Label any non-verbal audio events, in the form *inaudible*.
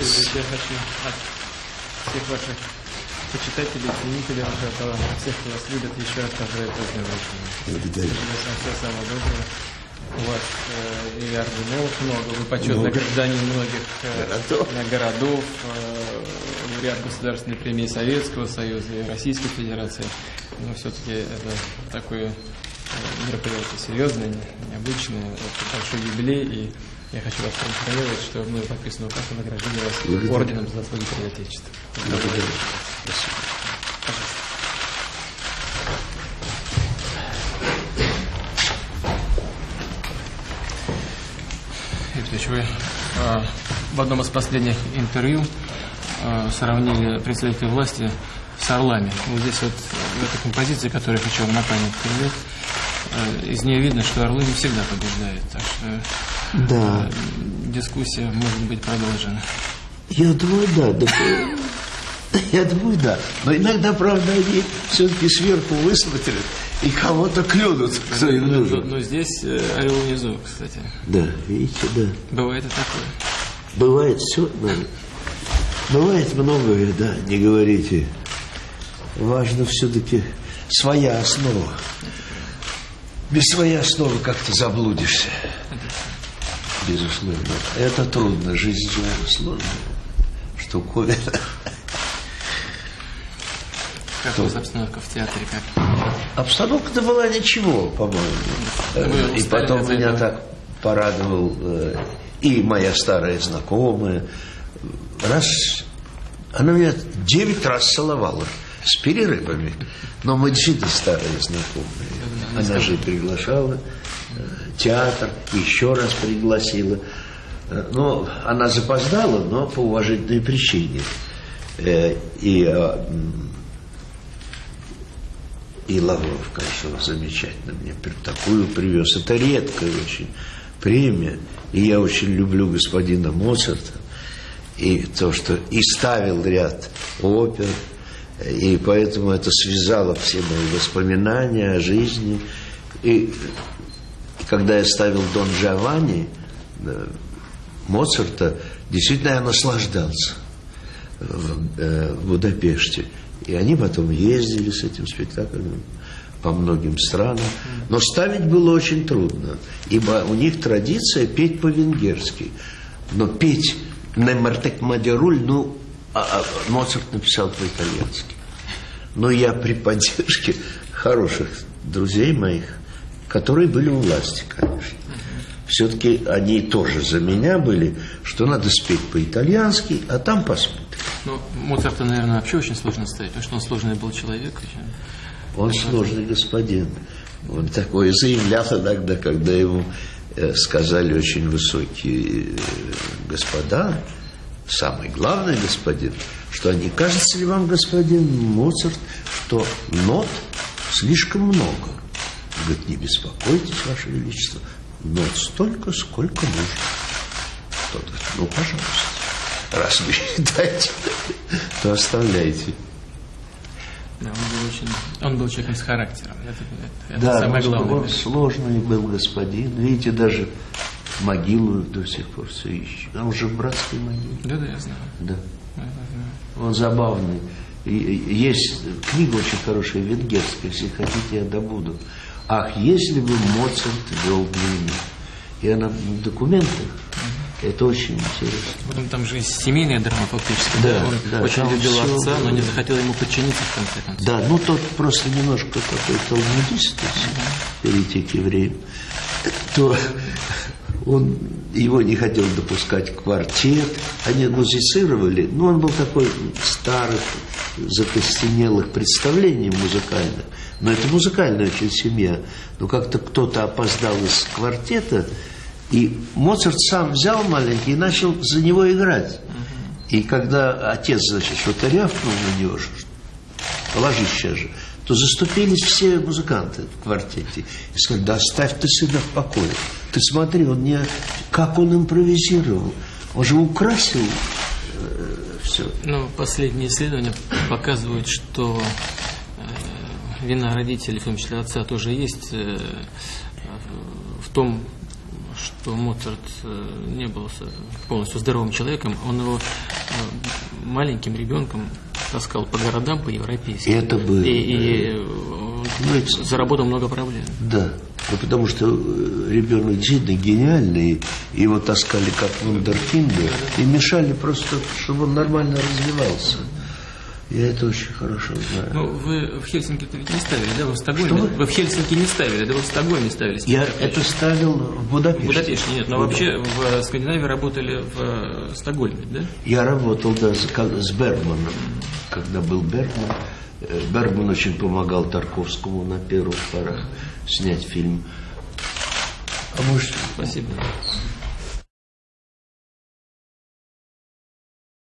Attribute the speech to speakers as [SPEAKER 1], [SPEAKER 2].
[SPEAKER 1] Я хочу от всех ваших почитателей, ценителей вашего таланта, всех, кто вас любит, еще раз поздравить поздравляю.
[SPEAKER 2] Благодарю.
[SPEAKER 1] Всего самого доброго. У вас э, и орденов много, вы почетный
[SPEAKER 2] Много.
[SPEAKER 1] гражданин многих э,
[SPEAKER 2] Городов.
[SPEAKER 1] э, городов, э, лауреат государственной премии Советского Союза и Российской Федерации. Но все-таки это такое э, мероприятие серьезное, не- необычное, это большой юбилей, и я хочу вас проинформировать, что мы подписаны указ о награждении вас
[SPEAKER 2] Благодарю.
[SPEAKER 1] орденом за заслуги перед Отечеством.
[SPEAKER 2] Благодарю. Спасибо.
[SPEAKER 1] Викторович, вы э, в одном из последних интервью э, сравнили представителей власти с орлами. Вот здесь вот в этой композиции, которую я хочу вам на память передать, э, из нее видно, что орлы не всегда побеждают. Так что
[SPEAKER 2] Да,
[SPEAKER 1] э, дискуссия может быть продолжена.
[SPEAKER 2] я думаю, да. да, э, Я думаю, да. Но иногда, правда, они все-таки сверху высмотрят и кого-то клюнут, кто им
[SPEAKER 1] Но,
[SPEAKER 2] нужен.
[SPEAKER 1] но здесь э, орел внизу, кстати.
[SPEAKER 2] Да, видите, да.
[SPEAKER 1] Бывает и такое.
[SPEAKER 2] Бывает все, бывает многое, да, не говорите. Важно все-таки своя основа. Без своей основы как-то заблудишься. Безусловно. Это трудно, жизнь же сложная штуковина.
[SPEAKER 1] Как у вас обстановка в театре? Как?
[SPEAKER 2] Обстановка-то была ничего, по-моему. Э, И потом меня так порадовал э, и моя старая знакомая. Раз, она меня девять раз целовала с перерывами. Но мы действительно старые знакомые. Она же приглашала э, театр, еще раз пригласила. Э, Но она запоздала, но по уважительной причине. Э, И и Лавров, конечно, замечательно мне такую привез. Это редкая очень премия. И я очень люблю господина Моцарта. И то, что и ставил ряд опер. И поэтому это связало все мои воспоминания о жизни. И, когда я ставил Дон Джованни э, Моцарта, действительно я наслаждался э, в Будапеште. И они потом ездили с этим спектаклем по многим странам. Но ставить было очень трудно, ибо у них традиция петь по-венгерски. Но петь «Немартек Мадеруль», ну, а- а Моцарт написал по-итальянски. Но я при поддержке хороших друзей моих, которые были у власти, конечно. Все-таки они тоже за меня были, что надо спеть по-итальянски, а там посмотрим.
[SPEAKER 1] Ну, Моцарта, наверное, вообще очень сложно ставить, потому что он сложный был человек.
[SPEAKER 2] Он сложный господин. Он такое заявлял иногда, когда ему э, сказали очень высокие э, господа, самый главный господин, что не кажется ли вам, господин Моцарт, что нот слишком много? Говорит, не беспокойтесь, Ваше Величество, нот столько, сколько нужно. Тот говорит, ну, пожалуйста, раз вы *laughs* считаете, то оставляйте.
[SPEAKER 1] Да, он был очень, он был человеком с характером. Это, это- это
[SPEAKER 2] Да,
[SPEAKER 1] самое
[SPEAKER 2] он,
[SPEAKER 1] главное.
[SPEAKER 2] он сложный был господин. Видите, даже могилу до сих пор все ищет. Он уже в братской могиле.
[SPEAKER 1] Да, да, я знаю.
[SPEAKER 2] Да.
[SPEAKER 1] Да, да, да.
[SPEAKER 2] Он забавный. И- есть книга очень хорошая, венгерская, если хотите, я добуду. Ах, если бы Моцарт вел дневник. И она в документах. Это очень интересно.
[SPEAKER 1] Потом там же есть семейная драма фактически.
[SPEAKER 2] Да,
[SPEAKER 1] Он
[SPEAKER 2] да,
[SPEAKER 1] очень
[SPEAKER 2] там
[SPEAKER 1] любил
[SPEAKER 2] всё
[SPEAKER 1] отца, но не захотел ему подчиниться в конце концов.
[SPEAKER 2] Да, ну тот просто немножко такой талмудист, если перейти к евреям, то он его не хотел допускать квартет, они музицировали, но он был такой старых, закостенелых представлений музыкальных, но это музыкальная очень семья, но как-то кто-то опоздал из квартета, и Моцарт сам взял маленький и начал за него играть. И когда отец, значит, что-то рявкнул на него, что положись сейчас же, то заступились все музыканты в квартете. И сказали, да оставь ты сына в покое. Ты смотри, он не... Как он импровизировал. Он же украсил все.
[SPEAKER 1] Ну, последние исследования показывают, что э, вина родителей, в том числе отца, тоже есть э, в том, что Моцарт э, не был полностью здоровым человеком. Он его э, маленьким ребенком таскал по городам, по европейским.
[SPEAKER 2] Это было.
[SPEAKER 1] И, и ну, заработал много проблем.
[SPEAKER 2] Да. Ну, потому что ребенок действительно гениальный, его таскали как вундеркинда и мешали просто, чтобы он нормально развивался. Я это очень хорошо знаю.
[SPEAKER 1] Ну, вы в Хельсинки-то ведь не ставили, да? Вы в Стокгольме? Вы? вы в Хельсинки не ставили, да? Вы в Стокгольме ставили?
[SPEAKER 2] Я это ставил в Будапеште. В
[SPEAKER 1] Будапеште, нет. Но вообще в Скандинавии работали в э, Стокгольме, да?
[SPEAKER 2] Я работал, да, с, с Бергманом. Когда был Бергман, э, Бергман очень помогал Тарковскому на первых порах снять фильм.
[SPEAKER 1] А может... Спасибо.